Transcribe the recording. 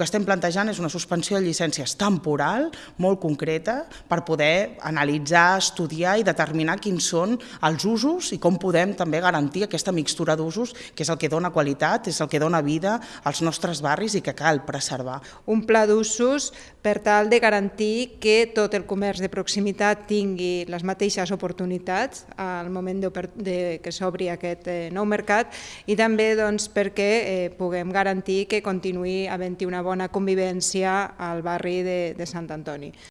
que estem plantejant és una suspensió de llicències temporal, molt concreta, per poder analitzar, estudiar i determinar quins són els usos i com podem també garantir aquesta mixtura d'usos, que és el que dona qualitat, és el que dona vida als nostres barris i que cal preservar. Un pla d'usos per tal de garantir que tot el comerç de proximitat tingui les mateixes oportunitats al moment de que s'obri aquest eh, nou mercat i també doncs, perquè eh, puguem garantir que continuï havent-hi una bona convivència al barri de, de Sant Antoni.